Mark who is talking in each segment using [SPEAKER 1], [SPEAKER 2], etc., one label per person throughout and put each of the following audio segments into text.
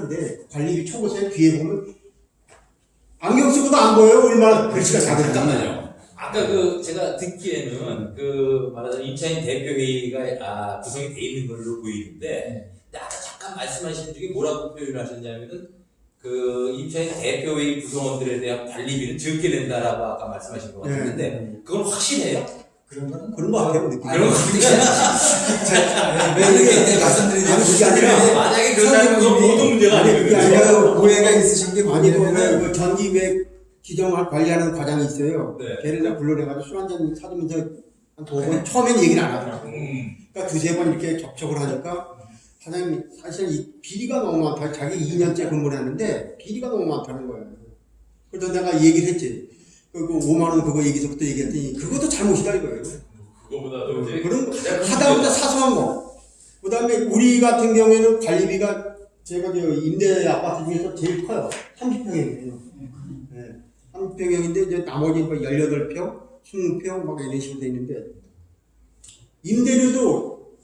[SPEAKER 1] 하는데 관리비 초고세 뒤에 보면 안경 쓰고도 안 보여요. 얼마나 글씨가 작은지
[SPEAKER 2] 잠깐만요. 아까 그 제가 듣기에는 그 말하자면 임차인 대표회의가 아, 구성이 돼 있는 걸로 보이는데 근데 아까 잠깐 말씀하신 중에 뭐라고 표현을 하셨냐면은 그 임차인 대표회의 구성원들에 대한 관리비는 적게 낸다라고 아까 말씀하신 것 같은데 그건 확실해요?
[SPEAKER 3] 그런 거
[SPEAKER 1] 같아요 느낌이
[SPEAKER 2] 그런 거
[SPEAKER 3] 왜 이렇게 말씀드리냐면
[SPEAKER 1] 아니, 그게 아니라
[SPEAKER 2] 만약에 그렇다면 그건 모든 문제가
[SPEAKER 1] 아니,
[SPEAKER 2] 아니거든요.
[SPEAKER 1] 그게 아니라
[SPEAKER 3] 오해가 있으신 게 뭐냐면
[SPEAKER 1] 그 전기 왜 기정을 관리하는 과장이 있어요.
[SPEAKER 2] 네.
[SPEAKER 1] 걔를 다 불러내가지고 술 한잔 사주면서 한 두 번 처음엔 얘기를 안 하더라고.
[SPEAKER 2] 음.
[SPEAKER 1] 그러니까 두세 번 이렇게 접촉을 하니까 사장님 사실 이 비리가 너무 많다. 자기 2년째 근무를 했는데 비리가 너무 많다는 거예요. 그래서 내가 얘기를 했지 그, 그 5만 원 그거 얘기서부터 얘기했더니 그것도 잘못이다 이거예요
[SPEAKER 2] 그거보다도 이제
[SPEAKER 1] 그런 하다보다 사소한 거. 그 다음에 우리 같은 경우에는 관리비가 제가 저 임대 아파트 중에서 제일 커요. 30평이에요. 네. 30평인데 이제 나머지 뭐 18평, 20평 막 이런 식으로 돼 있는데 임대료도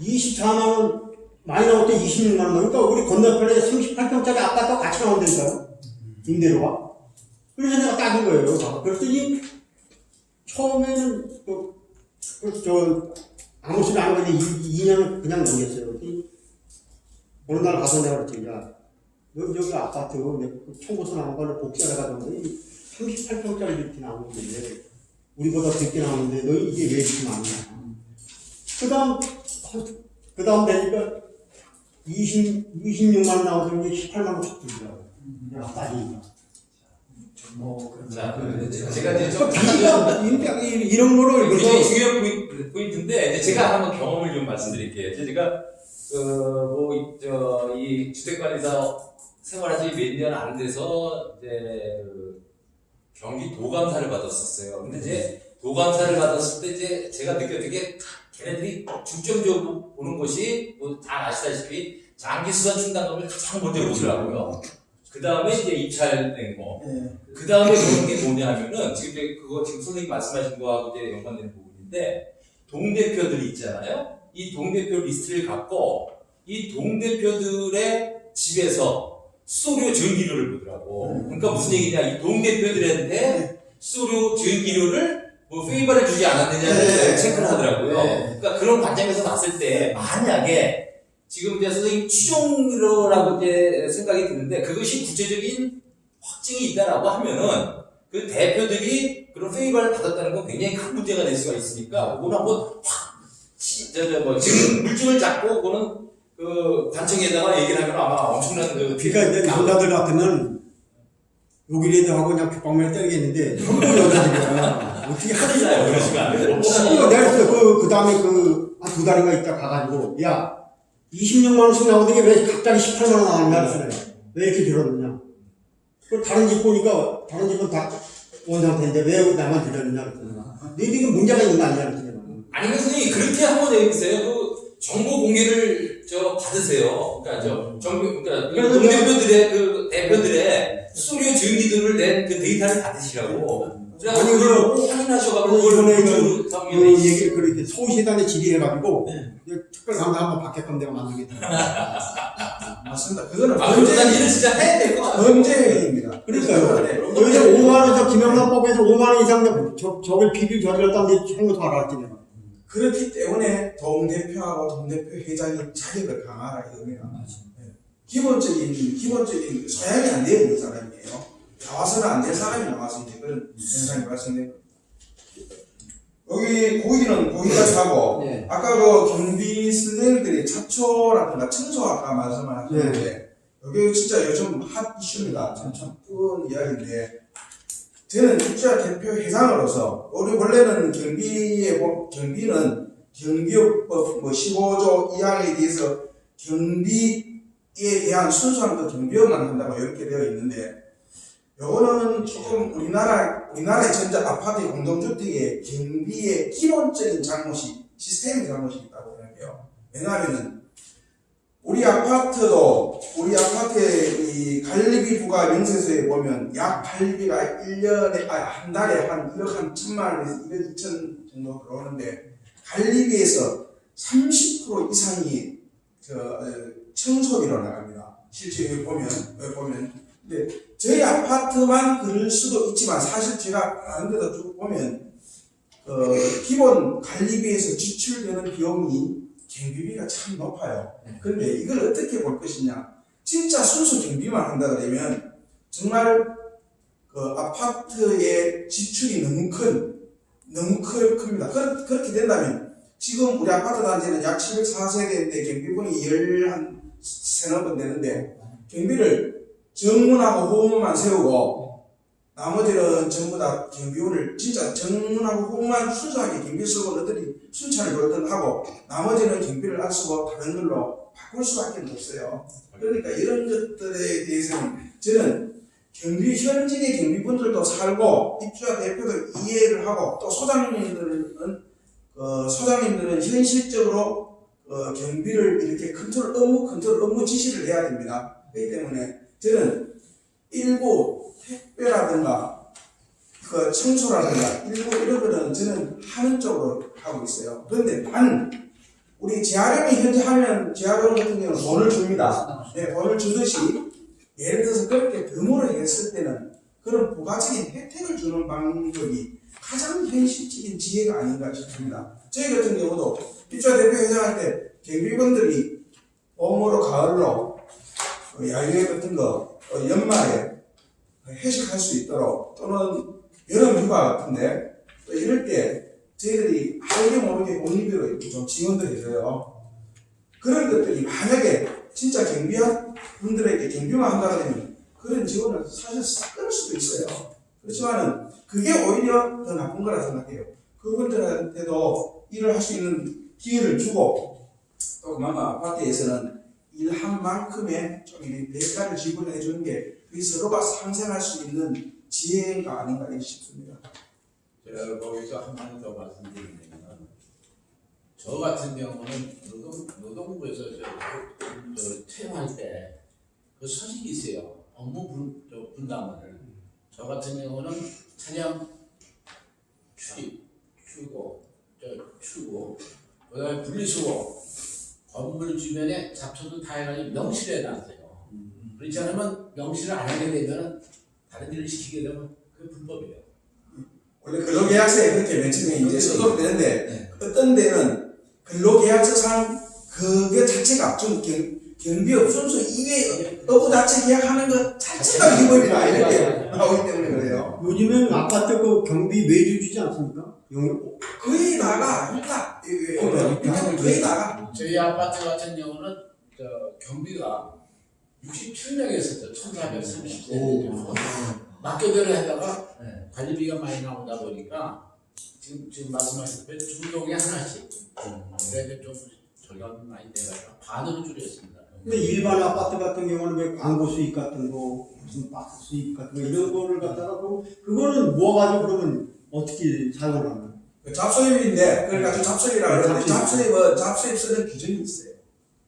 [SPEAKER 1] 24만 원 많이 나올 때 26만 원 그러니까 우리 건너편에 38평짜리 아파트가 같이 나온다니까요. 임대료가. 그래서 내가 따진 거예요. 그랬더니 처음에는 그 그래서 저 아무 소리 안 이제 2년을 그냥 넘겼어요. 어느 날 가서 내가 그랬지, 야, 너 저기 아파트 그 청구서 나온 거를 복사를 가던데 38평짜리 이렇게 나오는데 우리보다 적게 나오는데 너 이게 왜 이렇게 많냐? 그 다음, 그 다음 되니까 20, 26만 원 나오더니 18만 원 쳤더라고 야, 따지니까.
[SPEAKER 3] 뭐 그런
[SPEAKER 2] 자,
[SPEAKER 3] 거.
[SPEAKER 2] 제가 이제 좀
[SPEAKER 1] 비리가 이런- 이런 거를
[SPEAKER 2] 굉장히 중요한 포인트- 포인트인데 이제 제가 한번 경험을 좀 말씀드릴게요. 제가 그뭐저이 주택관리사 생활한 지몇 년 안 돼서 이제 그 경기 도감사를 받았었어요. 근데 이제 도감사를 받았을 때 이제 제가 느꼈던 게 걔네들이 중점적으로 보는 것이 뭐 다 아시다시피 장기 수선 충당금을 가장 먼저 보더라고요. 그 다음에 이제 입찰된 거.
[SPEAKER 3] 예.
[SPEAKER 2] 그 다음에 그런 게 뭐냐면은 지금 이제 그거 지금 선생님 말씀하신 거하고 이제 연관되는 부분인데 동대표들이 있잖아요. 이 동대표 리스트를 갖고 이 동대표들의 집에서 수도료 전기료를 보더라고. 그러니까 무슨 얘기냐? 이 동대표들한테 수도료 전기료를 뭐 favor를 주지 않았느냐를
[SPEAKER 3] 네.
[SPEAKER 2] 체크를 하더라고요.
[SPEAKER 3] 네.
[SPEAKER 2] 그러니까 그런 관점에서 봤을 때 만약에 지금 이제 선생님 추정으로라고 이제 생각이 드는데 그것이 구체적인 확증이 있다라고 하면은 그 대표들이 그런 페이버를 받았다는 건 굉장히 큰 문제가 될 수가 있으니까 그걸 한번 확, 뭐, 지금 물증을 잡고 그거는 그 관청에다가 얘기를 하면 아마 엄청난 그.
[SPEAKER 1] 그러니까 이제 남자들 같으면 욕이라도 하고 그냥 벽방맨 때리겠는데 전부 여자들이야. 어떻게?
[SPEAKER 2] 하잖아요. 그러시면 안 돼요. 혹시.
[SPEAKER 1] 어, 내가 그, 그 다음에 그, 한 두 달인가 있다 가가지고, 야, 26만원씩 나오더니 왜 갑자기 18만원 나왔냐, 그랬어요. 왜 이렇게 들었느냐. 그 다른 집 보니까, 다른 집은 다 원상태인데 왜 나만 들렸느냐, 그랬더니. 너희들이 문제가 있는 거 아니냐, 그랬더니.
[SPEAKER 2] 아니면 선생님 그렇게 한번 해보세요. 그 정보 공개를 저 받으세요. 그러니까 저 정부 그러니까
[SPEAKER 1] 그래서
[SPEAKER 2] 동대표들의 그 대표들의 수수료 전기들을 낸 그 데이터를 받으시라고.
[SPEAKER 1] 아니,
[SPEAKER 2] 확인하셔가지고
[SPEAKER 1] 그
[SPEAKER 2] 그걸
[SPEAKER 1] 이번에
[SPEAKER 2] 그
[SPEAKER 1] 그, 그 얘기를 그렇게 서울시단에 질의해가지고, 특별 강사 한번 받게끔 내가 만들겠다.
[SPEAKER 3] 맞습니다. 그거는
[SPEAKER 2] 아, 그럼 난 일을 진짜 해야 될 것 같아요.
[SPEAKER 3] 범죄입니다.
[SPEAKER 1] 그러니까요.
[SPEAKER 3] 네.
[SPEAKER 1] 여기서 5만원, 저 김영란법에서 5만 원 이상 저, 저걸 비밀 저질렀다는데 처음부터 알았지, 내가.
[SPEAKER 3] 그렇기 때문에 동대표하고 동대표 회장이 자격을 강화하라 이겁니다. 예. 기본적인 기본적인 소양이 안 되어 있는 사람이에요. 나와서는 안 될 사람이 나와서 이제 그런 현상이 발생된 여기 고기는 고기까지 하고
[SPEAKER 1] 네.
[SPEAKER 3] 아까 그 경비 선생님들이 차초라든가 청소 아까 말씀을 하셨는데 여기 진짜 요즘 핫 이슈입니다. 참 참쁜 이야기인데 저는 입주자 대표 회장으로서 우리 원래는 경비의 법- 경비는 경비업법 뭐 15조 2항에 대해서 경비에 대한 순수한 그 경비업만 한다고 이렇게 되어 있는데 요거는 조금 우리나라 우리나라의 전자 아파트 공동주택의 경비의 기본적인 잘못이 시스템의 잘못이 있다고 생각해요. 왜냐하면은 우리 아파트도 우리 아파트의 이 관리비 부과 명세서에 보면 약 관리비가 1년에 아, 한 달에 한 1억 한 천만 원에서 2억 2천 정도 들어오는데 관리비에서 30% 이상이 저 어, 청소비로 나갑니다. 실제 보면 보면 근데 저희 아파트만 그럴 수도 있지만 사실 제가 다른 데도 쭉 보면 어, 기본 관리비에서 지출되는 비용이 경비비가 참 높아요. 그런데 이걸 어떻게 볼 것이냐? 진짜 순수 경비만 한다 그러면 정말 그 아파트의 지출이 너무 큰 너무 크, 큽니다. 그, 그렇게 된다면 지금 우리 아파트 단지는 약 704세대인데 경비분이 11 세너 번 되는데 경비를 정문하고 후문만 세우고 나머지는 전부 다 경비원을 진짜 정문하고 후문만 순수하게 경비 쓰고 너희들이 순찰을 그러든 하고 나머지는 경비를 안 쓰고 다른 걸로 바꿀 수밖에 없어요. 그러니까 이런 것들에 대해서는 저는 경비 현직의 경비분들도 살고 입주자 대표도 이해를 하고 또 소장님들은 어, 소장님들은 현실적으로 어, 경비를 이렇게 컨트롤 업무 컨트롤 업무 지시를 해야 됩니다. 그렇기 때문에 저는 일부 택배라든가 그 청소라든가 일부 이런 거는 저는 하는 쪽으로 하고 있어요. 그런데 단 우리 재활용이 현재 하면 재활용 같은 경우는 돈을 줍니다. 네, 돈을 주듯이 예를 들어서 그렇게 덤으로 했을 때는 그런 부가적인 혜택을 주는 방법이 가장 현실적인 지혜가 아닌가 싶습니다. 저희 같은 경우도 입주자 대표 회장할 때 경비원들이 봄으로 가을로 어, 야유회 같은 거 어, 연말에 회식할 수 있도록 또는 여름 휴가 같은데 또 이럴 때 저희들이 알게 모르게 공리비로 이렇게 좀 지원도 해줘요. 그런 것들이 만약에 진짜 경비한 분들에게 경비만 한다 그러면 그런 지원을 사실 끊을 수도 있어요. 그렇지만은 그게 오히려 더 나쁜 거라 생각해요. 그분들한테도 일을 할 수 있는 기회를 주고 또 그만큼 아파트에서는 일한 만큼의 좀 대가를 지불해 주는 게 그게 서로가 상생할 수 있는 지혜가 아닌가 싶습니다.
[SPEAKER 4] 제가 거기서 한마디 더 말씀드리면 저 같은 경우는 노동, 노동부에서 채용할 때그 서식이 있어요. 업무 분, 저 분담을. 저 같은 경우는 차량 출입, 출고, 저 출고, 그 다음에 분리수거, 건물 주변에 잡초도 다 해가지고 명시를 해놨어요. 그렇지 않으면 명시를 안 하게 되면 다른 일을 시키게 되면 그게 불법이에요.
[SPEAKER 3] 원래 근로계약서에 그렇게 맨 처음에 이제 써도 되는데 어떤 데는 근로계약서상 그게 자체가 좀 경, 경비업 순수 이외 업무 자체 계약하는 것 자체가 위법이다 이렇게 나오기 때문에 그래요.
[SPEAKER 1] 요즘엔 아파트 그 경비 매주 주지 않습니까? 영
[SPEAKER 3] 거의 다가 있다. 예, 예, 거의 다가.
[SPEAKER 4] 저희 아파트 같은 경우는 저 경비가 67명이었었죠. 1430세. 맡겨대를 하다가 관리비가 많이 나오다 보니까 지금 지금 말씀하신 대로 중동에 하나씩. 그래서 좀 절감 많이 돼가지고 반으로 줄였습니다.
[SPEAKER 1] 근데 일반 아파트 같은 경우는 왜 광고 수익 같은 거, 무슨 박스 수익 같은 거 이런 거를 갖다가 그 그거는 모아가지고 그러면 어떻게 사용을 하나?
[SPEAKER 3] 그 잡소입인데 그걸 가지고 잡소입이라고 그러는데
[SPEAKER 1] 잡소입.
[SPEAKER 3] 잡소입은 잡소입 쓰는 규정이 있어요.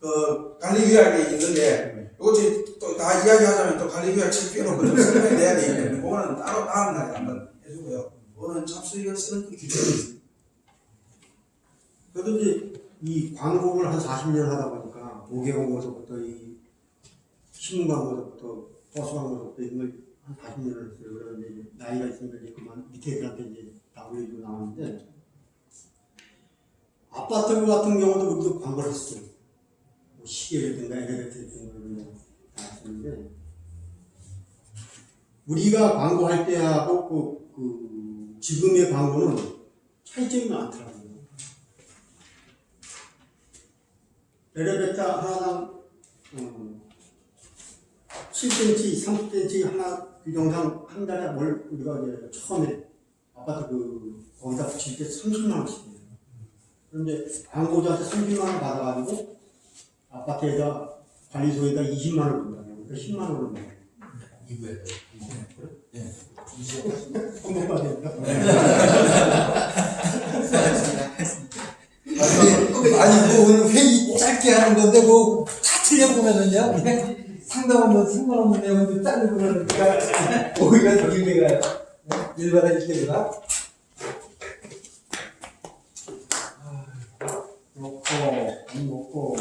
[SPEAKER 3] 그 관리규약에 있는데 이거 또다 이야기하자면 또 관리규약 책표로 좀 설명해야 되기 때문에 그거는 따로 다음 날에 한번 해주고요. 그거는 잡소입을 쓰는 그 규정이 있어요.
[SPEAKER 1] 그래도 이 광고를 한 40년 하다 보니까 모계 광고서부터 이 신문 광고서부터 버스 광고서부터 이런 걸 한 40년을 했어요. 그래서 이제 나이가 있으니까 이제 그만 밑에 애들한테 이제 다 올려주고 나왔는데 아파트 같은 경우도 우리도 광고를 했어요. 뭐 시계라든가 엘리베이터 같은 거를 다 했었는데 우리가 광고할 때하고 그, 그 지금의 광고는 차이점이 많더라고요. 엘리베이터 하나당 음, 7cm, 30cm 하나 그 영상 한 달에 뭘 우리가 이제 처음에 아파트 그 거기다 붙일 때 30만 원씩이에요. 그런데 광고자한테 30만 원 받아가지고 아파트에다 관리소에다 20만 원 준다고 그러니까 10만 원을 먹어요.
[SPEAKER 2] 이거에
[SPEAKER 1] 한번 받으니까.
[SPEAKER 5] 아니 뭐 오늘 회의 짧게 하는 건데 뭐 다 틀려보면은요 그냥 상담하면 상관없는 내용도 짜고 그러니까 오히려 더 길게가 일반화질 때보다.
[SPEAKER 1] 먹고 안 먹고